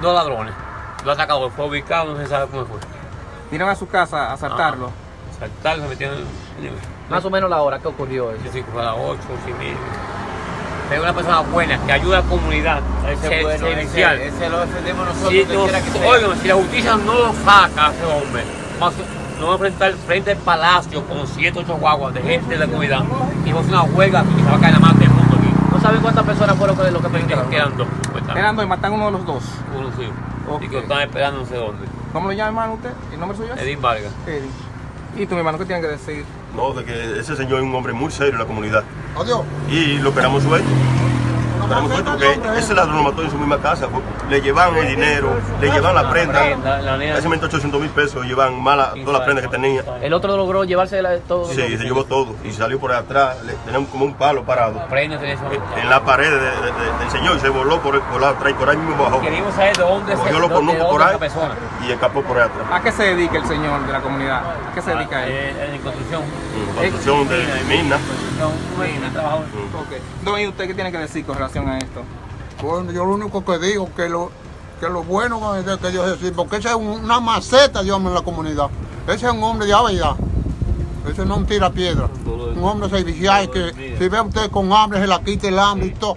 dos ladrones. Lo atacaron, fue ubicado, no se sabe cómo fue. Vinieron a su casa a asaltarlo. Saltaron, se metieron en el... Más o menos la hora que ocurrió eso. Yo sí, fue a las 8, 8 y media. Es una persona buena que ayuda a la comunidad. Ese se- es bueno, ese, ese lo defendemos nosotros, Si, no- que sea. oigan, si la justicia no lo saca a ese hombre, vamos a- nos vamos a enfrentar frente al palacio con 7, 8 guaguas de gente de la comunidad y vamos a hacer una huelga que se va a caer la mano del mundo aquí. ¿No saben cuántas personas fueron con lo que perdieron? quedan dos. Eran dos y matan uno de los dos. Uno sí. Ok. Y que lo están esperando no sé dónde. ¿Cómo lo llama hermano usted? ¿El nombre suyo es? Edín Vargas. Eddie. ¿Y tu hermano qué tiene que decir? No, de que ese señor es un hombre muy serio en la comunidad. Adiós. Y lo esperamos suelto. Lo porque ese ladrón lo mató en su misma casa. Le llevan el dinero, le llevan la prenda. Momento 800 mil pesos, llevan mala, todas las prendas que tenía. El otro logró llevarse la- todo. Sí, se llevó todo. Y salió por atrás, le, tenía como un palo parado. Prende, tenés eso. En la pared de- de- de- del señor y se voló por, el, por la atrás y por ahí mismo bajó. Queríamos saber de dónde se de conucos dónde por ahí persona. y escapó por ahí atrás. ¿A qué se dedica el señor de la comunidad? ¿A qué se dedica él? Eh, En construcción. Mm, Construcción de mina. Mina, trabajador. Ok. Don, ¿y usted qué tiene que decir con relación a esto? Bueno, yo lo único que digo que lo que lo bueno es que Dios es porque ese es un- una maceta, Dios en la comunidad. Ese es un hombre de verdad. Ese no tira piedra. Un hombre servicial que si ve usted con hambre se la quita el hambre y todo.